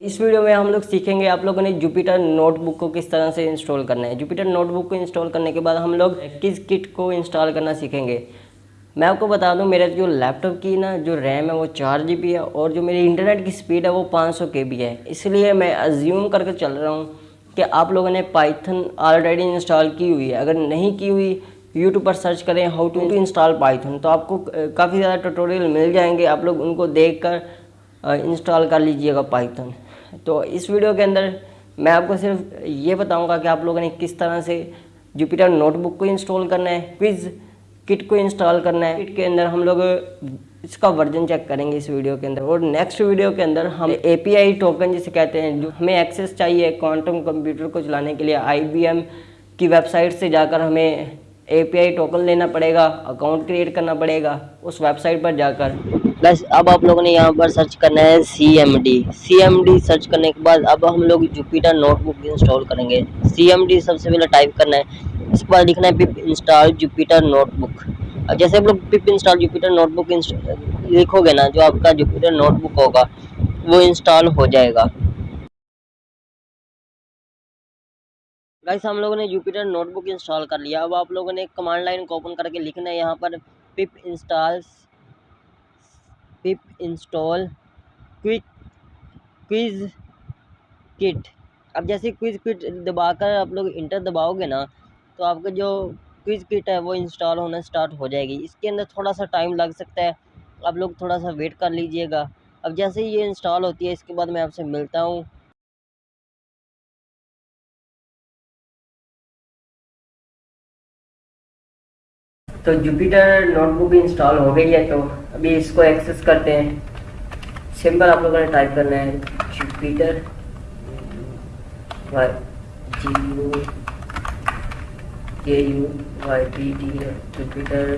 इस वीडियो में हम लोग सीखेंगे आप लोगों ने जुपिटर नोटबुक को किस तरह से इंस्टॉल करना है। जुपिटर नोटबुक को इंस्टॉल करने के बाद हम लोग किस किट को इंस्टॉल करना सीखेंगे। मैं आपको बता दूँ, मेरा जो लैपटॉप की ना, जो रैम है, वो चार जी है और जो मेरी इंटरनेट की स्पीड है, वो पाँच सौ के है। इसलिए मैं अज्यूम करके चल रहा हूँ कि आप लोगों ने पाइथन ऑलरेडी इंस्टॉल की हुई है। अगर नहीं की हुई यूट्यूब पर सर्च करें हाउ टू इंस्टॉल पाइथन तो आपको काफ़ी ज़्यादा ट्यूटोरियल मिल जाएँगे। आप लोग उनको देख कर इंस्टॉल कर लीजिएगा पाइथन तो इस वीडियो के अंदर मैं आपको सिर्फ़ ये बताऊँगा कि आप लोगों ने किस तरह से जुपिटर नोटबुक को इंस्टॉल करना है क्विज़ किट को इंस्टॉल करना है। किट के अंदर हम लोग इसका वर्जन चेक करेंगे इस वीडियो के अंदर। और नेक्स्ट वीडियो के अंदर हम एपीआई टोकन जिसे कहते हैं, जो हमें एक्सेस चाहिए क्वांटम कंप्यूटर को चलाने के लिए आईबीएम की वेबसाइट से जाकर हमें एपीआई टोकन लेना पड़ेगा अकाउंट क्रिएट करना पड़ेगा, उस वेबसाइट पर जाकर। बस अब आप लोगों ने यहाँ पर सर्च करना है C M D C M D search करने के बाद अब हम लोग जुपिटर नोटबुक इंस्टॉल करेंगे। सी एम डी सबसे पहले टाइप करना है। इसके बाद लिखना है पिप इंस्टॉल जुपिटर नोटबुक अब जैसे आप लोग पिप इंस्टॉल जुपिटर नोटबुक लिखोगे ना, जो आपका जुपिटर नोटबुक होगा, वो इंस्टॉल हो जाएगा। गाइस हम लोगों ने जुपिटर नोटबुक इंस्टॉल कर लिया। अब आप लोगों ने कमांड लाइन को ओपन करके लिखना है। यहाँ पर pip install pip install Qiskit अब जैसे क्विज किट दबाकर आप लोग इंटर दबाओगे ना तो आपका जो क्विज किट है वो इंस्टॉल होना स्टार्ट हो जाएगी। इसके अंदर थोड़ा सा टाइम लग सकता है। आप लोग थोड़ा सा वेट कर लीजिएगा। अब जैसे ही ये इंस्टॉल होती है, इसके बाद मैं आपसे मिलता हूँ। तो जुपिटर नोटबुक इंस्टॉल हो गई है तो अभी इसको एक्सेस करते हैं। सिंपल आप लोगों ने टाइप करना है Jupyter G U K U Y P T Jupyter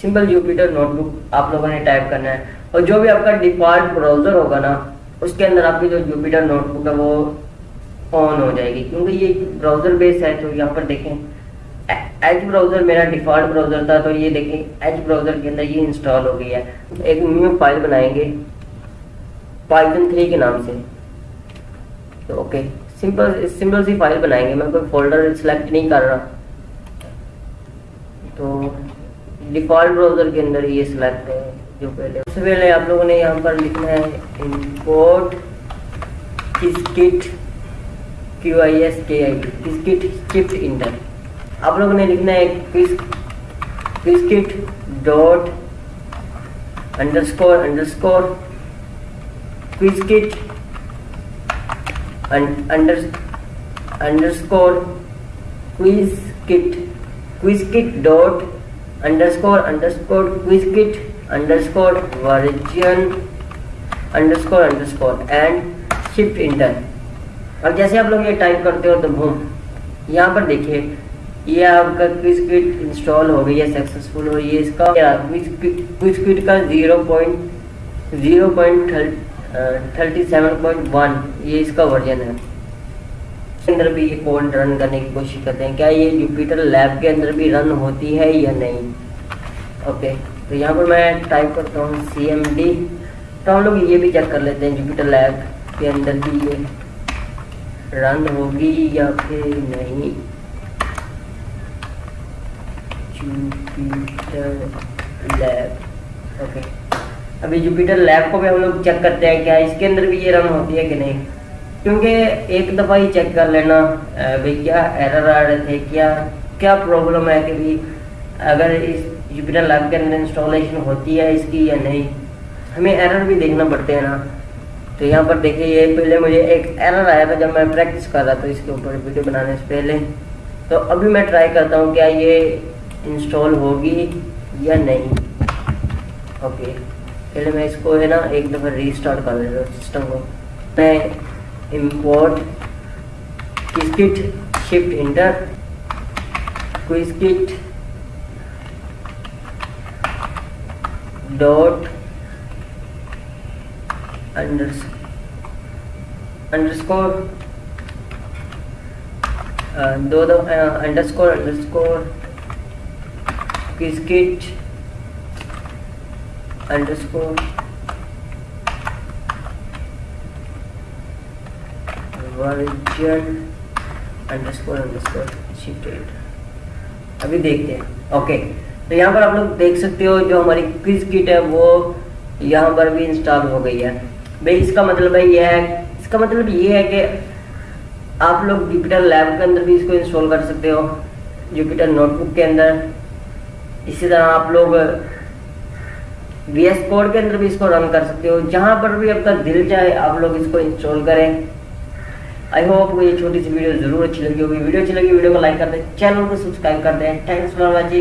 simple Jupyter notebook आप लोगों ने टाइप करना है। और जो भी आपका डिफ़ॉल्ट ब्राउज़र होगा ना, उसके अंदर आपकी जो जुपिटर नोटबुक है, वो ऑन हो जाएगी। क्योंकि ये ब्राउज़र बेस है तो यहाँ पर देखें एज ब्राउज़र मेरा डिफ़ॉल्ट ब्राउज़र था तो ये देखें एज ब्राउज़र के अंदर ये इंस्टॉल हो गई है। एक न्यू फ़ाइल बनाएँगे पाइथन थ्री के नाम से। तो okay simple simple C file बनाएँगे। मैं कोई फोल्डर सिलेक्ट नहीं कर रहा। तो डिफ़ॉल्ट ब्राउज़र के अंदर ये सिलेक्ट है, जो पहले। सबसे पहले आप लोगों ने यहाँ पर लिखना है import kit Q I S K I T चिप्ट inter आप लोगों ने लिखना है kit dot underscore underscore quiz kit under underscore quiz kit quiz kit dot underscore underscore underscore version underscore underscore and shift enter और जैसे आप लोग ये टाइप करते हो तो भूम यहाँ पर देखिए ये आपका क्विज किट इंस्टॉल हो गई है सक्सेसफुल और ये इसका क्विज किट का zero point zero point thirty seven point one ये इसका वर्जन है। अंदर भी ये कोड रन करने की कोशिश करते हैं। क्या ये जुपिटर लैब के अंदर भी रन होती है या नहीं? ओके तो यहाँ पर मैं टाइप करता हूँ सी एम डी तो हम लोग ये भी चेक कर लेते हैं जुपिटर लैब के अंदर भी ये रन होगी या फिर नहीं। जुपिटर लैब ओके अभी जुपिटर लैब को भी हम लोग चेक करते हैं क्या इसके अंदर भी ये रन होती है कि नहीं? क्योंकि एक दफ़ा ही चेक कर लेना भाई क्या एरर आ रहे थे, क्या क्या प्रॉब्लम है कि भाई अगर इस जुपिटर लैब के अंदर इंस्टॉलेशन होती है इसकी या नहीं? हमें एरर भी देखना पड़ते हैं ना। तो यहाँ पर देखिए, ये पहले मुझे एक एरर आया था जब मैं प्रैक्टिस कर रहा था इसके ऊपर वीडियो बनाने से पहले। तो अभी मैं ट्राई करता हूँ, क्या ये इंस्टॉल होगी या नहीं? ओके पहले मैं इसको है ना एक दफ़ा रीस्टार्ट कर देता हूँ सिस्टम को। मैं import kit shift enter quiz dot underscore दो दो underscore underscore quiz kit underscore version underscore underscore shifted अभी देखते हैं। ओके तो यहाँ पर आप लोग देख सकते हो जो हमारी क्विज किट है, वो यहाँ पर भी इंस्टॉल हो गई है। भाई, इसका मतलब है ये है, इसका मतलब ये है कि आप लोग जुपिटर लैब के अंदर भी इसको इंस्टॉल कर सकते हो। जुपिटर नोटबुक के अंदर। इसी तरह आप लोग वी एस कोड के अंदर भी इसको रन कर सकते हो। जहाँ पर भी आपका दिल चाहे, आप लोग इसको इंस्टॉल करें। आई होप आपको ये छोटी सी वीडियो ज़रूर अच्छी लगी होगी। वीडियो अच्छी लगी वीडियो को लाइक कर दें चैनल को सब्सक्राइब कर दें। Thanks for watching